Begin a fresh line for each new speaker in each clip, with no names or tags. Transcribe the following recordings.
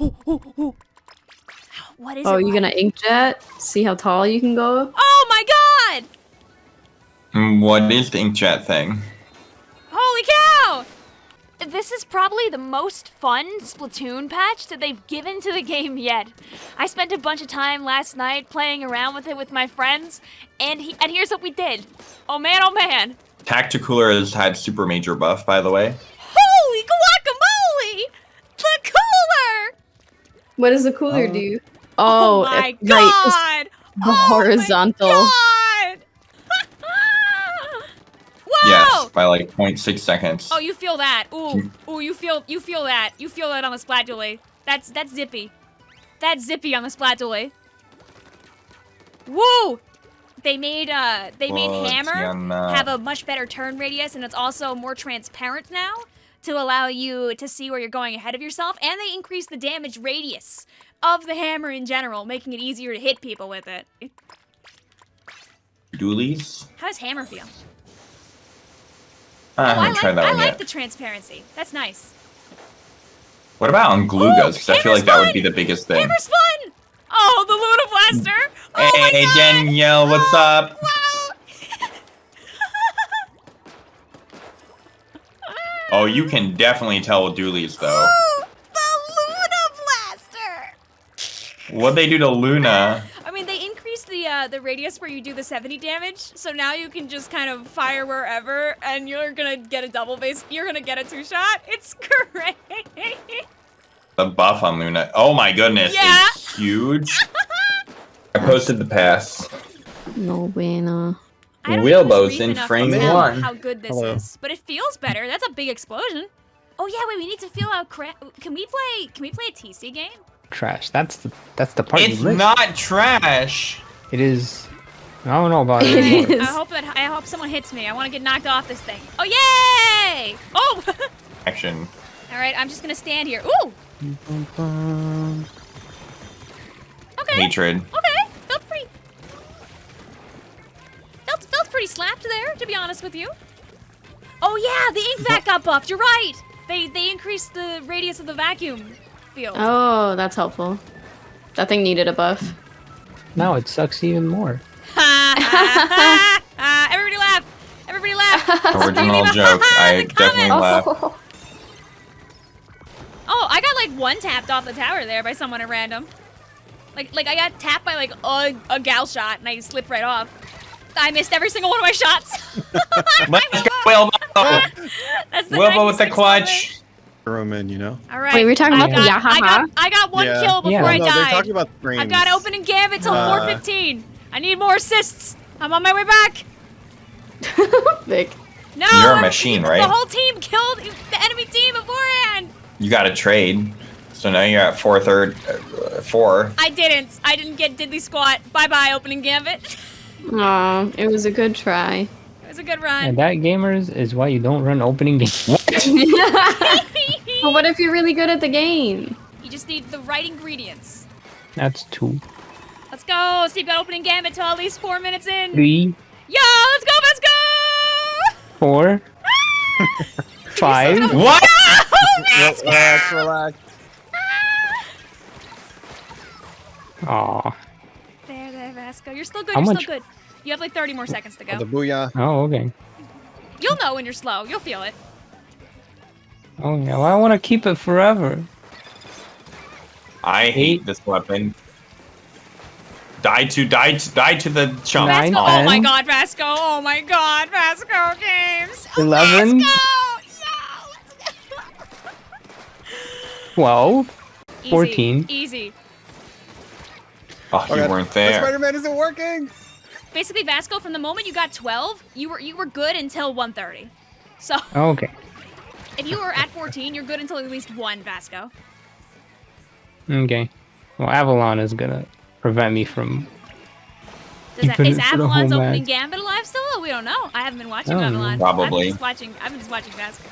oh, oh, oh. What is
Oh,
it?
you gonna inkjet? See how tall you can go?
Oh my god!
Mm, What is the inkjet thing?
Holy cow! This is probably the most fun Splatoon patch that they've given to the game yet. I spent a bunch of time last night playing around with it with my friends, and he, and here's what we did. Oh man, oh man.
Tacticooler has had super major buff, by the way.
Holy guacamole! The cooler!
What does the cooler
Oh.
do?
Oh,
Oh,
my
it- right,
god!
the
Oh my
horizontal.
God! Whoa!
Yes, by like 0.6 seconds.
Oh, you feel that? Ooh,
Hmm.
ooh, you feel, you feel that. You feel that on the Splatula. That's that's zippy. That's zippy on the Splatula. Woo! They made uh, they made
Whoa,
Hammer
Tiana.
have a much better turn radius, and it's also more transparent now to allow you to see where you're going ahead of yourself. And they increase the damage radius of the hammer in general, making it easier to hit people with it.
Dualies?
How does Hammer feel?
I
Oh, I
haven't
like,
tried that
I
one
like
yet.
the transparency. That's nice.
What about on glue Gloogas? Because I feel like that would be the biggest thing.
Hammer's fun! Oh, the Luna Blaster! Oh my
hey! Danielle, what's oh, up?
Wow!
Oh, you can definitely tell with Dualies, though.
Ooh, the Luna Blaster!
What'd they do to Luna?
I mean, they increased the uh, the radius where you do the 70 damage, so now you can just kind of fire wherever, and you're gonna get a double base. You're gonna get a two shot. It's great.
The buff on Luna. Oh my goodness,
Yeah.
it's huge. I posted the pass.
No bueno.
I don't
Wilbo's
use Reef
in frame one.
How good this
Hello.
is, but it feels better. That's a big explosion. Oh yeah, wait. We need to feel out. Cra- can we play? Can we play a TC game?
Trash. That's the that's the part. you
It's not trash.
It is. I don't know about
It
it. anymore.
is.
I hope that I hope someone hits me. I want to get knocked off this thing. Oh yay! Oh.
Action.
All right, I'm just gonna stand here. Ooh. Okay.
Hatred.
Oh, slapped there, to be honest with you. Oh yeah, the ink vac got buffed. You're right. They they increased the radius of the vacuum field.
Oh, that's helpful. That thing needed a buff.
now it sucks even more.
Ha, ha, ha, ha. Everybody laugh. Everybody laugh.
Original joke.
"Ha, ha,"
I definitely
comments. Oh.
laughed.
Oh, I got like one tapped off the tower there by someone at random. Like, like I got tapped by like a, a gal shot and I slipped right off. I missed every single one of my shots.
Let's go, Wilbo.
That's the
Wilbo with the
96
clutch.
throw 'em in, you know?
All right.
Wait, we're talking
I
about the
got, I got, I got one
Yeah.
kill before
Yeah.
I
no, they're
died.
talking about frames.
I've got opening gambit till
Uh,
4:15. I need more assists. I'm on my way back.
Vic.
No.
You're a
I'm-
machine,
the whole team killed the enemy team beforehand.
You got to trade. So now you're at four third, uh, four.
I didn't. I didn't get diddly squat. Bye bye, opening gambit.
Aw, it was a good try.
it was a good run.
And that gamers is why you don't run opening games.
But what if you're really good at the game?
you just need the right ingredients.
That's two,
Let's go. Steve got opening gambit till at least four minutes in.
three,
Yo, let's go, let's go!
four, ah! five.
What?
Relax, relax, relax.
Aw.
There, there, Vasco. You're still good.
How
you're
much-
still good. You have like 30 more seconds to
Oh, the
go.
booyah.
Oh, okay.
You'll know when you're slow. You'll feel it.
Oh yeah. Well, I want to keep it forever.
I hate this weapon. Die to, die to, die to the chump.
Nine,
oh
Vasco.
Oh my god, Vasco. Oh my god, Vasco games. Oh,
Eleven.
Vasco! Yo, let's go.
Twelve.
Easy,
14.
Easy.
Oh, you
Okay.
weren't
The
there.
Spider-Man isn't working.
Basically, Vasco, from the moment you got 12, you were you were good until 130. So
Oh, okay.
if you were at 14, you're good until at least one, Vasco.
Okay. Well, Avalon is gonna prevent me from.
Does that,
Keeping
is
it for the whole
Avalon's opening
match.
gambit alive still? Oh, we don't know. I haven't been watching
I know.
Avalon.
Probably.
I'm just watching. I've been just watching Vasco.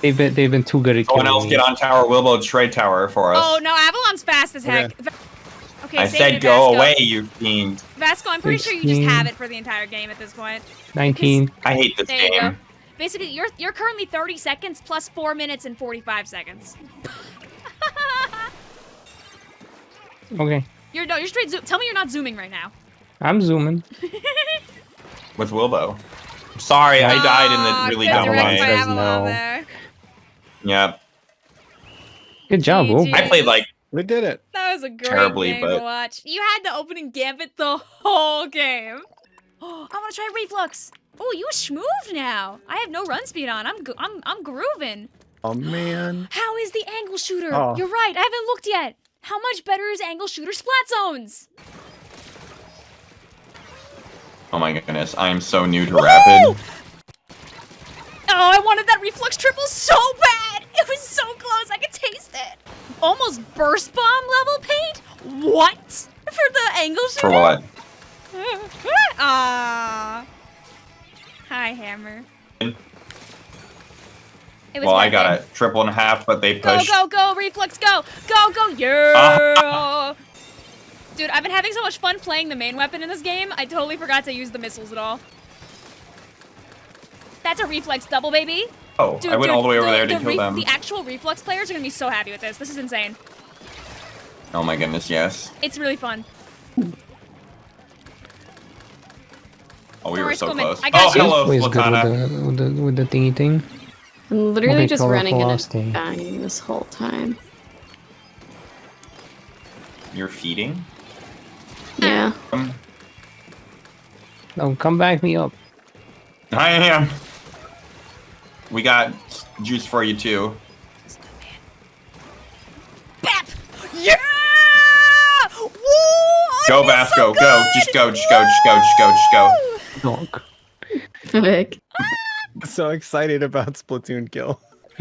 They've been they've been too good at
Someone
killing
else
me.
get on tower. Wilbo trade tower for us.
Oh no, Avalon's fast as heck. Va- Okay,
I said go
Vasco.
away, you fiend.
Vasco, I'm pretty sure you just have it for the entire game at this point.
Nineteen.
I hate this
There you go.
game.
Basically, you're you're currently 30 seconds plus four minutes and 45 seconds.
Okay.
You're no, you're straight zoom. Tell me you're not zooming right now.
I'm zooming.
With Wilbo. Sorry, I died in the ah, really
good
dumb
direct
way.
by
Says
Avalon
no.
Yep.
Good job,
GG.
Will.
I played like
We did it.
That was a great
Terribly,
game to
but-
watch. You had the opening gambit the whole game. Oh, I want to try Reef-Lux. Oh, you schmooved now. I have no run speed on. I'm I'm I'm grooving.
Oh man.
How is the angle shooter?
Oh.
You're right. I haven't looked yet. How much better is angle shooter splat zones?
Oh my goodness, I am so new to rapid.
Oh, I wanted that Reef-Lux triple so bad. It was so close. I could taste it. Almost burst bomb level paint. What? For the angle?
For what?
Ah. Hi, Hammer. It was
Well, I got
it.
a triple and a half, but they
Go,
pushed.
go, go, Reef-Lux, go, go, go, yeah! Dude, I've been having so much fun playing the main weapon in this game, I totally forgot to use the missiles at all. That's a Reef-Lux double, baby.
Oh,
Dude,
I went
dude,
all the way over there to
the
kill them.
The actual Reef-Lux players are gonna be so happy with this. This is insane.
Oh my goodness, yes.
It's really fun.
Oh, we
Don't
were so
Skullman.
close.
I got
Oh,
you.
hello,
Always good
Latana.
with the, with the with the thingy thing.
I'm literally
Okay,
just
colorful
running and
Austin.
dying this whole time.
You're feeding?
Yeah.
Um,
Oh, come back me up.
I am. We got juice for you too.
Bap! Yeah! Woo! Oh,
Go, Vasco,
so
go. Just go, just go, just go, just go, just go.
Donk.
Vic.
So excited about Splatoon kill.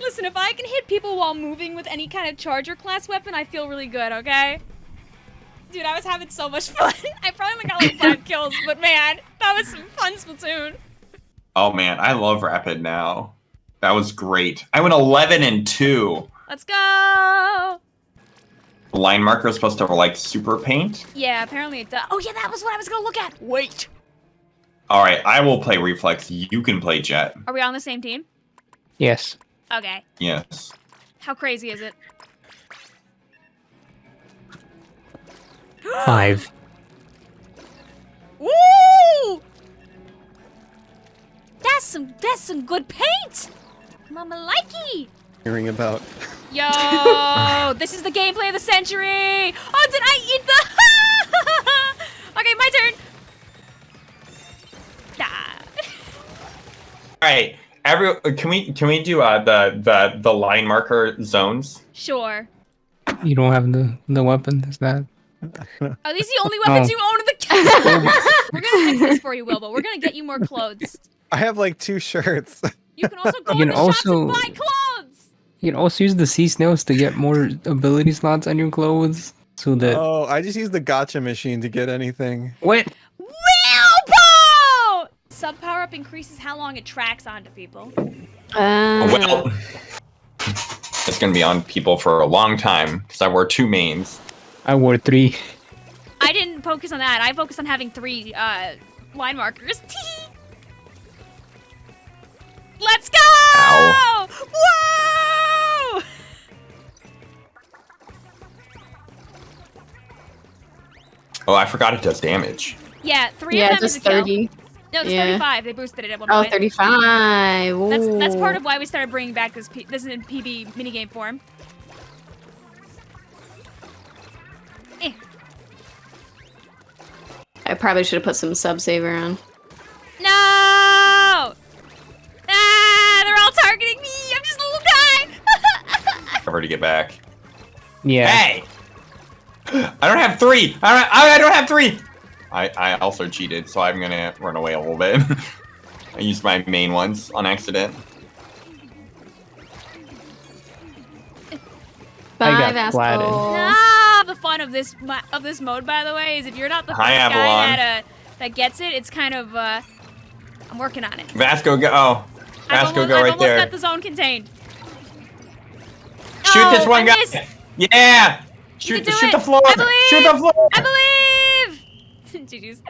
Listen, if I can hit people while moving with any kind of charger class weapon, I feel really good, okay? Dude, I was having so much fun. I probably only got like five kills, but man, that was some fun Splatoon.
Oh man, I love rapid now. That was great. I went 11 and 2.
Let's go!
Line marker is supposed to like super paint.
Yeah, apparently it does. Oh yeah, that was what I was gonna look at. Wait.
All right, I will play Reef-Lux. You can play jet.
Are we on the same team?
Yes.
Okay.
Yes.
How crazy is it?
Five.
some that's some good paint. Mama likey.
Hearing about.
Yo, this is the gameplay of the century. Oh, did I eat the? okay, my turn.
All right. Every can we can we do uh, the the the line marker zones?
Sure.
You don't have the the weapon. Is that?
Are these the only weapons
Oh.
you own in the case? We're gonna fix this for you, Wilbo. We're gonna get you more clothes.
I have like two shirts.
You can also go
You
in
can
the shops and
also-
buy clothes.
You can also use the sea snails to get more ability slots on your clothes, so that
oh, I just used the gotcha machine to get anything.
what?
Wilbo! Sub power up increases how long it tracks onto people.
Uh,
Well, it's gonna be on people for a long time because I wore two mains.
I wore three.
I didn't focus on that. I focused on having three uh, line markers. Let's go!
Ow.
Whoa!
Oh, I forgot it does damage.
Yeah, three
yeah,
of them is
just
a kill.
30.
No, it's
yeah.
35. They boosted it at one
Oh,
point.
35.
That's that's part of why we started bringing back this P- this in PB minigame form. Eh.
I probably should have put some sub saver on.
No! Targeting me. I'm just a little guy.
Cover to get back.
Yeah.
Hey! I don't have three. I don't. I, I don't have three. I I also cheated, so I'm gonna run away a little bit. I used my main ones on accident.
Bye,
got
Vasco.
flattened.
Ah, the fun of this of this mode, by the way, is if you're not the first
Hi,
guy that uh, that gets it, it's kind of uh, I'm working on it.
Vasco, go. Oh,
I've
Vasco,
almost,
go
I've almost
there.
got the zone contained.
Shoot this
Oh,
one
I
guy.
missed.
Yeah. Shoot, shoot
it.
the floor.
I believe.
Shoot the floor.
I believe. GG's.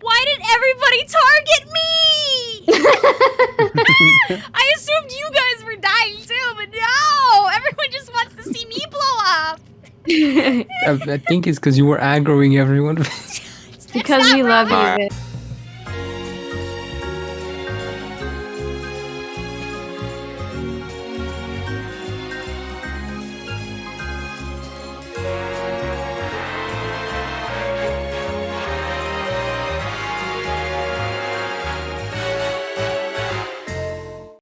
Why did everybody target me? I assumed you guys were dying too, but no! Everyone just wants to see me blow
because
I, I think it's because you were aggroing everyone.
Because we love you.
Alright.
Vic.